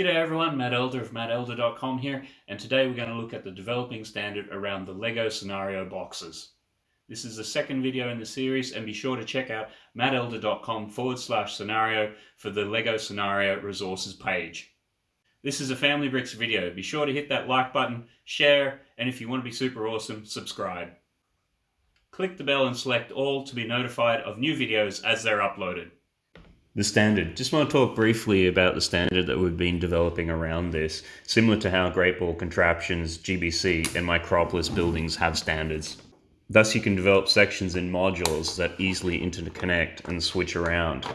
G'day everyone, Matt Elder of mattelder.com here, and today we're going to look at the developing standard around the LEGO scenario boxes. This is the second video in the series, and be sure to check out mattelder.com forward slash scenario for the LEGO scenario resources page. This is a Family Bricks video. Be sure to hit that like button, share, and if you want to be super awesome, subscribe. Click the bell and select all to be notified of new videos as they're uploaded. The standard. Just want to talk briefly about the standard that we've been developing around this, similar to how Great Ball Contraptions, GBC, and Micropolis buildings have standards. Thus, you can develop sections in modules that easily interconnect and switch around.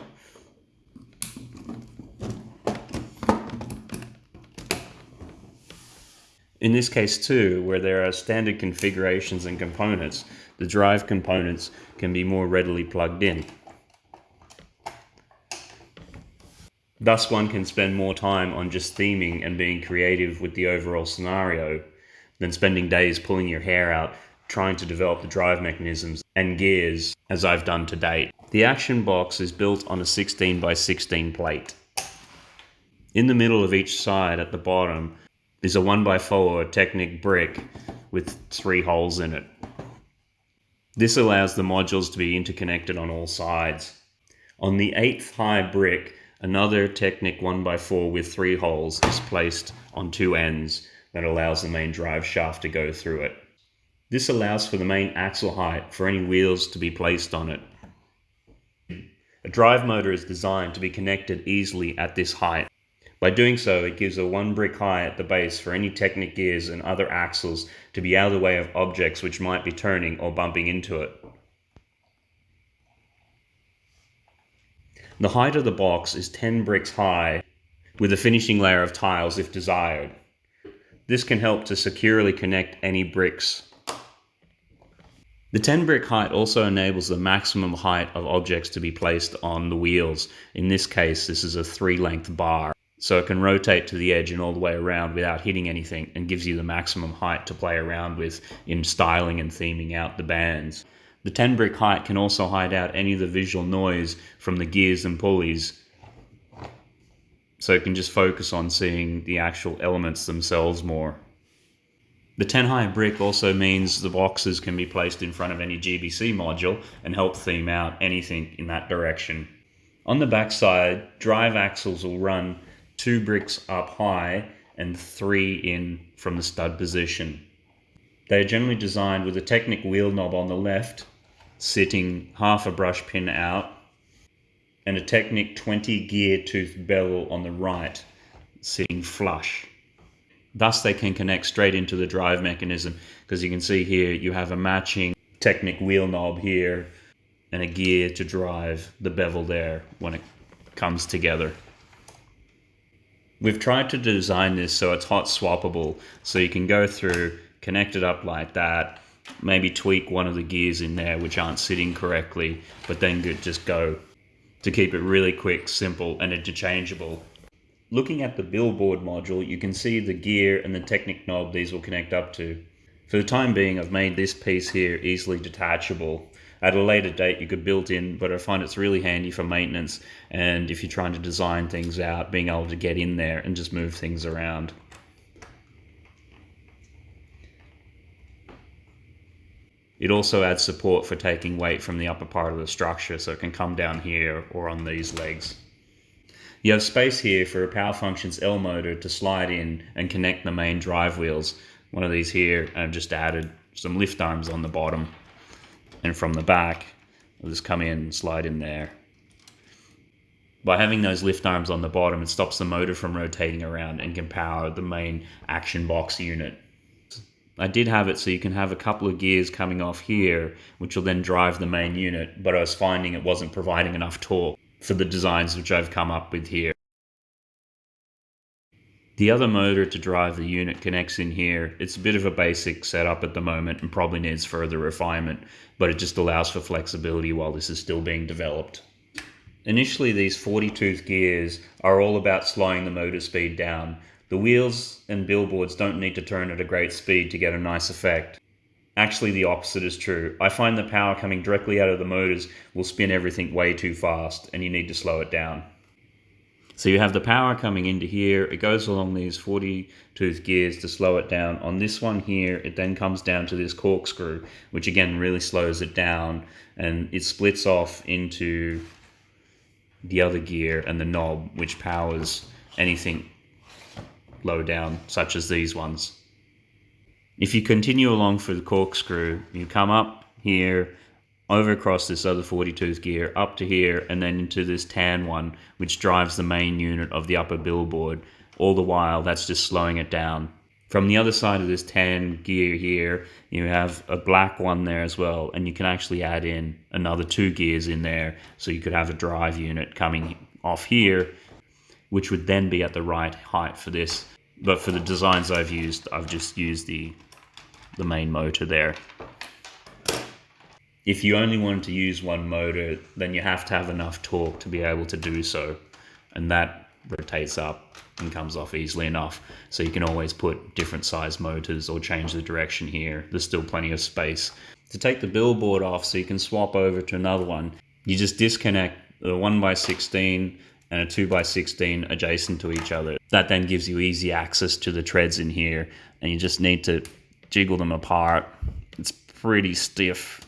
In this case too, where there are standard configurations and components, the drive components can be more readily plugged in. Thus, one can spend more time on just theming and being creative with the overall scenario than spending days pulling your hair out trying to develop the drive mechanisms and gears as I've done to date. The action box is built on a 16 by 16 plate. In the middle of each side at the bottom is a 1x4 Technic brick with three holes in it. This allows the modules to be interconnected on all sides. On the eighth high brick, Another Technic 1x4 with three holes is placed on two ends that allows the main drive shaft to go through it. This allows for the main axle height for any wheels to be placed on it. A drive motor is designed to be connected easily at this height. By doing so, it gives a one brick high at the base for any Technic gears and other axles to be out of the way of objects which might be turning or bumping into it. The height of the box is 10 bricks high with a finishing layer of tiles if desired. This can help to securely connect any bricks. The 10 brick height also enables the maximum height of objects to be placed on the wheels. In this case, this is a three length bar. So it can rotate to the edge and all the way around without hitting anything and gives you the maximum height to play around with in styling and theming out the bands. The 10 brick height can also hide out any of the visual noise from the gears and pulleys. So it can just focus on seeing the actual elements themselves more. The 10 high brick also means the boxes can be placed in front of any GBC module and help theme out anything in that direction. On the back side, drive axles will run two bricks up high and three in from the stud position. They are generally designed with a Technic wheel knob on the left sitting half a brush pin out and a Technic 20 gear tooth bevel on the right sitting flush. Thus they can connect straight into the drive mechanism because you can see here you have a matching Technic wheel knob here and a gear to drive the bevel there when it comes together. We've tried to design this so it's hot swappable so you can go through, connect it up like that, maybe tweak one of the gears in there which aren't sitting correctly, but then just go to keep it really quick, simple, and interchangeable. Looking at the billboard module, you can see the gear and the Technic knob these will connect up to. For the time being, I've made this piece here easily detachable. At a later date, you could build in, but I find it's really handy for maintenance and if you're trying to design things out, being able to get in there and just move things around. It also adds support for taking weight from the upper part of the structure so it can come down here or on these legs. You have space here for a Power Functions L motor to slide in and connect the main drive wheels. One of these here, I've just added some lift arms on the bottom. And from the back, I'll just come in and slide in there. By having those lift arms on the bottom, it stops the motor from rotating around and can power the main action box unit. I did have it so you can have a couple of gears coming off here, which will then drive the main unit, but I was finding it wasn't providing enough torque for the designs which I've come up with here. The other motor to drive the unit connects in here. It's a bit of a basic setup at the moment and probably needs further refinement, but it just allows for flexibility while this is still being developed. Initially, these 40 tooth gears are all about slowing the motor speed down, the wheels and billboards don't need to turn at a great speed to get a nice effect. Actually, the opposite is true. I find the power coming directly out of the motors will spin everything way too fast and you need to slow it down. So you have the power coming into here. It goes along these 40 tooth gears to slow it down. On this one here, it then comes down to this corkscrew, which again really slows it down and it splits off into the other gear and the knob, which powers anything low down, such as these ones. If you continue along for the corkscrew, you come up here, over across this other 40 tooth gear, up to here, and then into this tan one, which drives the main unit of the upper billboard. All the while, that's just slowing it down. From the other side of this tan gear here, you have a black one there as well, and you can actually add in another two gears in there, so you could have a drive unit coming off here, which would then be at the right height for this. But for the designs I've used, I've just used the, the main motor there if you only wanted to use one motor, then you have to have enough torque to be able to do so. And that rotates up and comes off easily enough. So you can always put different size motors or change the direction here. There's still plenty of space. To take the billboard off so you can swap over to another one, you just disconnect the 1x16 and a 2x16 adjacent to each other. That then gives you easy access to the treads in here and you just need to jiggle them apart. It's pretty stiff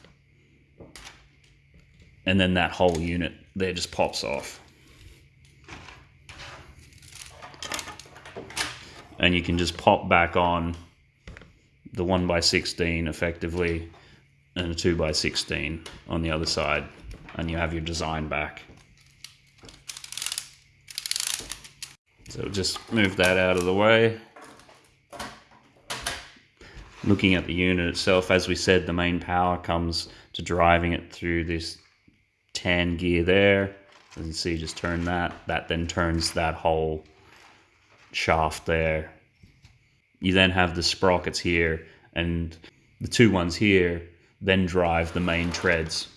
and then that whole unit there just pops off. And you can just pop back on the 1x16 effectively and a 2x16 on the other side and you have your design back. So just move that out of the way. Looking at the unit itself, as we said, the main power comes to driving it through this tan gear there. As you can see, just turn that. That then turns that whole shaft there. You then have the sprockets here, and the two ones here then drive the main treads.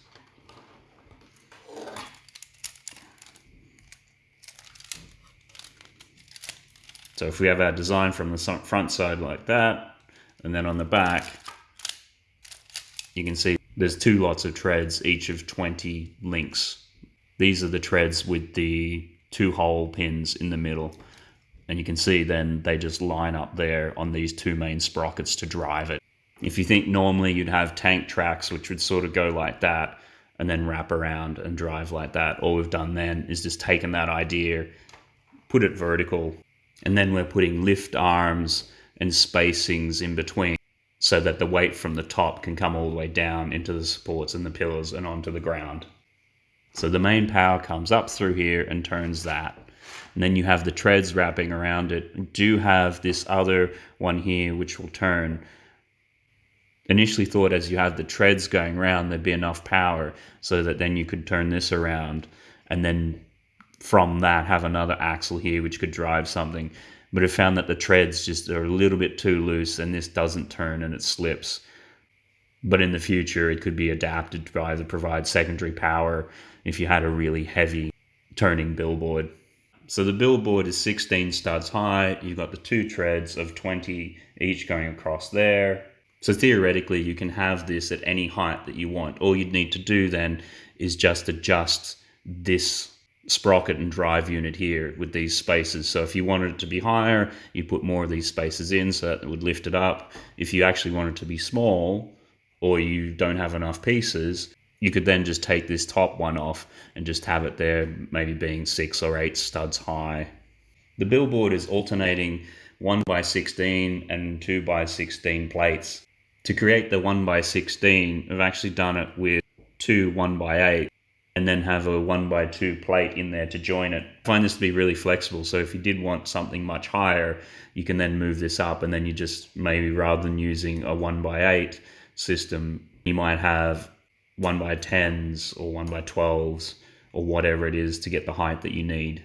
So if we have our design from the front side like that, and then on the back, you can see there's two lots of treads, each of 20 links. These are the treads with the two hole pins in the middle. And you can see then they just line up there on these two main sprockets to drive it. If you think normally you'd have tank tracks, which would sort of go like that and then wrap around and drive like that, all we've done then is just taken that idea, put it vertical, and then we're putting lift arms and spacings in between so that the weight from the top can come all the way down into the supports and the pillars and onto the ground. So the main power comes up through here and turns that. And then you have the treads wrapping around it. You do have this other one here which will turn. Initially thought as you have the treads going around there'd be enough power so that then you could turn this around and then from that have another axle here which could drive something but have found that the treads just are a little bit too loose and this doesn't turn and it slips. But in the future, it could be adapted to either provide secondary power if you had a really heavy turning billboard. So the billboard is 16 studs high. You've got the two treads of 20 each going across there. So theoretically, you can have this at any height that you want. All you'd need to do then is just adjust this sprocket and drive unit here with these spaces. So if you wanted it to be higher, you put more of these spaces in so that it would lift it up. If you actually want it to be small or you don't have enough pieces, you could then just take this top one off and just have it there, maybe being six or eight studs high. The billboard is alternating 1 by 16 and 2 by 16 plates. To create the 1 by 16, I've actually done it with two 1 by 8 and then have a one by two plate in there to join it. I find this to be really flexible. So if you did want something much higher, you can then move this up and then you just maybe rather than using a one by eight system, you might have one by tens or one by twelves or whatever it is to get the height that you need.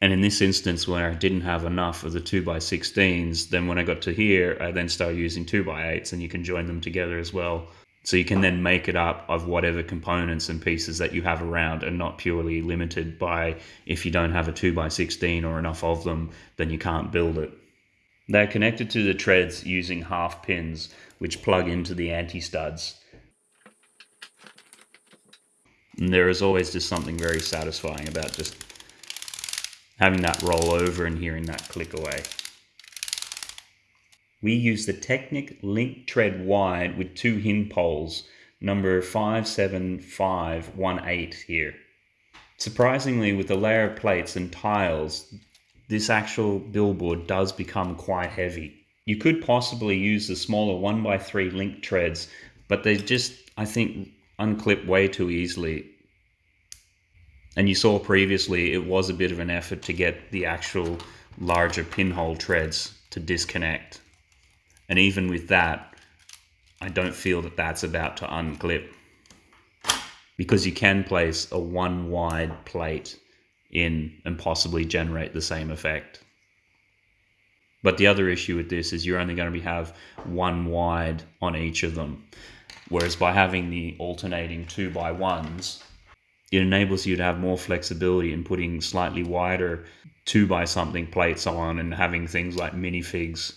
And in this instance, where I didn't have enough of the 2 by 16s, then when I got to here, I then started using 2 by 8s and you can join them together as well. So you can then make it up of whatever components and pieces that you have around and not purely limited by if you don't have a 2x16 or enough of them, then you can't build it. They're connected to the treads using half pins which plug into the anti-studs. And there is always just something very satisfying about just having that roll over and hearing that click away. We use the Technic Link Tread Wide with two hin poles, number 57518 here. Surprisingly, with the layer of plates and tiles, this actual billboard does become quite heavy. You could possibly use the smaller 1x3 link treads, but they just, I think, unclip way too easily. And you saw previously, it was a bit of an effort to get the actual larger pinhole treads to disconnect. And even with that, I don't feel that that's about to unclip because you can place a one wide plate in and possibly generate the same effect. But the other issue with this is you're only going to be have one wide on each of them. Whereas by having the alternating two by ones, it enables you to have more flexibility in putting slightly wider two by something plates on and having things like minifigs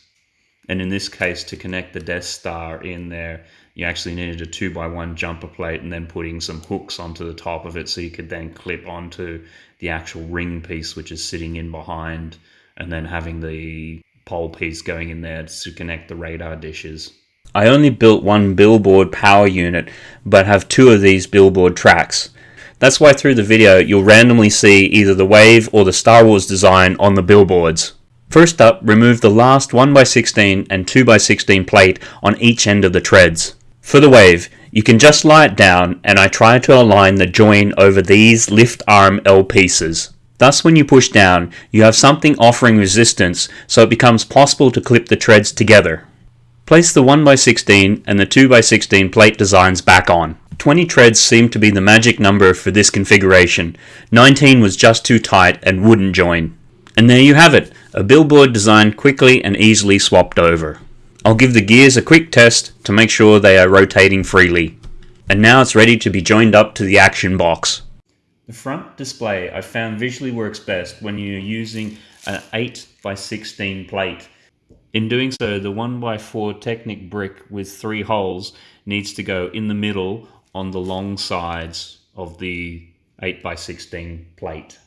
and in this case, to connect the Death Star in there, you actually needed a two by one jumper plate and then putting some hooks onto the top of it so you could then clip onto the actual ring piece, which is sitting in behind, and then having the pole piece going in there to connect the radar dishes. I only built one billboard power unit, but have two of these billboard tracks. That's why through the video you'll randomly see either the Wave or the Star Wars design on the billboards. First up, remove the last 1x16 and 2x16 plate on each end of the treads. For the wave, you can just lie it down and I try to align the join over these lift arm L pieces. Thus when you push down, you have something offering resistance so it becomes possible to clip the treads together. Place the 1x16 and the 2x16 plate designs back on. 20 treads seemed to be the magic number for this configuration. 19 was just too tight and wouldn't join. And there you have it, a billboard designed quickly and easily swapped over. I'll give the gears a quick test to make sure they are rotating freely. And now it's ready to be joined up to the action box. The front display I found visually works best when you're using an 8 by 16 plate. In doing so, the 1x4 Technic brick with three holes needs to go in the middle on the long sides of the 8 by 16 plate.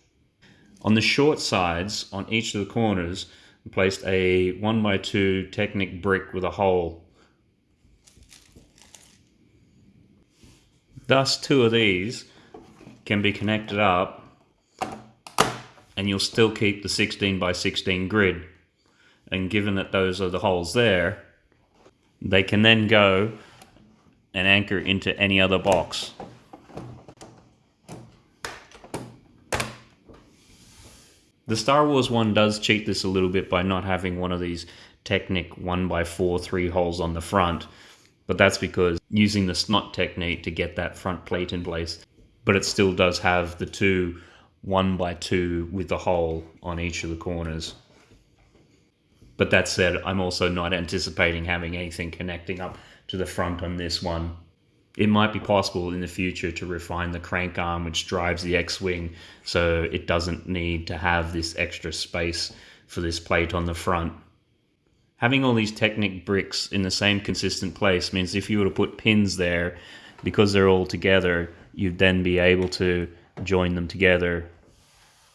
On the short sides, on each of the corners, we placed a 1x2 Technic brick with a hole. Thus, two of these can be connected up and you'll still keep the 16 by 16 grid. And given that those are the holes there, they can then go and anchor into any other box. The Star Wars one does cheat this a little bit by not having one of these Technic 1x4 three holes on the front, but that's because using the snot technique to get that front plate in place. But it still does have the two 1x2 with the hole on each of the corners. But that said, I'm also not anticipating having anything connecting up to the front on this one it might be possible in the future to refine the crank arm which drives the X-Wing so it doesn't need to have this extra space for this plate on the front. Having all these Technic bricks in the same consistent place means if you were to put pins there, because they're all together, you'd then be able to join them together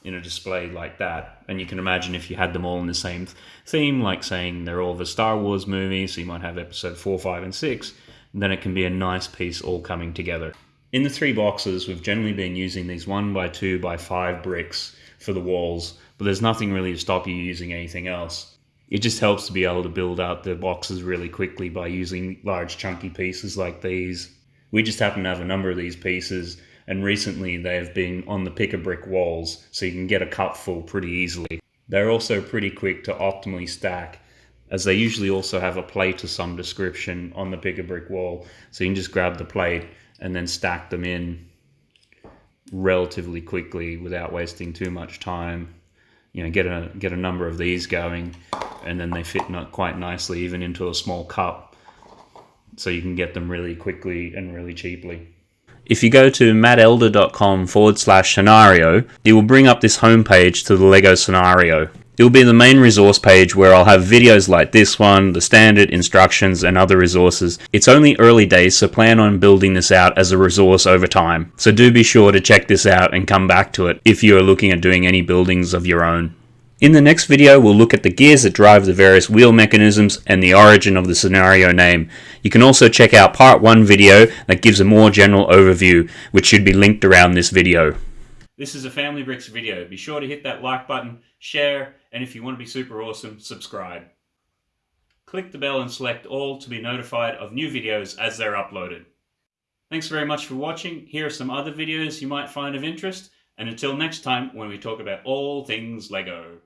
in a display like that. And you can imagine if you had them all in the same theme, like saying they're all the Star Wars movies, so you might have episode 4, 5, and 6, then it can be a nice piece all coming together. In the three boxes, we've generally been using these one by two by five bricks for the walls, but there's nothing really to stop you using anything else. It just helps to be able to build out the boxes really quickly by using large chunky pieces like these. We just happen to have a number of these pieces and recently they've been on the pick a brick walls so you can get a cupful pretty easily. They're also pretty quick to optimally stack as they usually also have a plate of some description on the bigger brick wall. So you can just grab the plate and then stack them in relatively quickly without wasting too much time. You know, get a get a number of these going, and then they fit not quite nicely even into a small cup. So you can get them really quickly and really cheaply. If you go to mattelder.com forward slash scenario, it will bring up this homepage to the LEGO scenario. It will be the main resource page where I'll have videos like this one, the standard, instructions, and other resources. It's only early days, so plan on building this out as a resource over time. So do be sure to check this out and come back to it if you are looking at doing any buildings of your own. In the next video, we'll look at the gears that drive the various wheel mechanisms and the origin of the scenario name. You can also check out part 1 video that gives a more general overview, which should be linked around this video. This is a Family Bricks video. Be sure to hit that like button, share, and if you want to be super awesome, subscribe. Click the bell and select all to be notified of new videos as they're uploaded. Thanks very much for watching. Here are some other videos you might find of interest. And until next time when we talk about all things LEGO.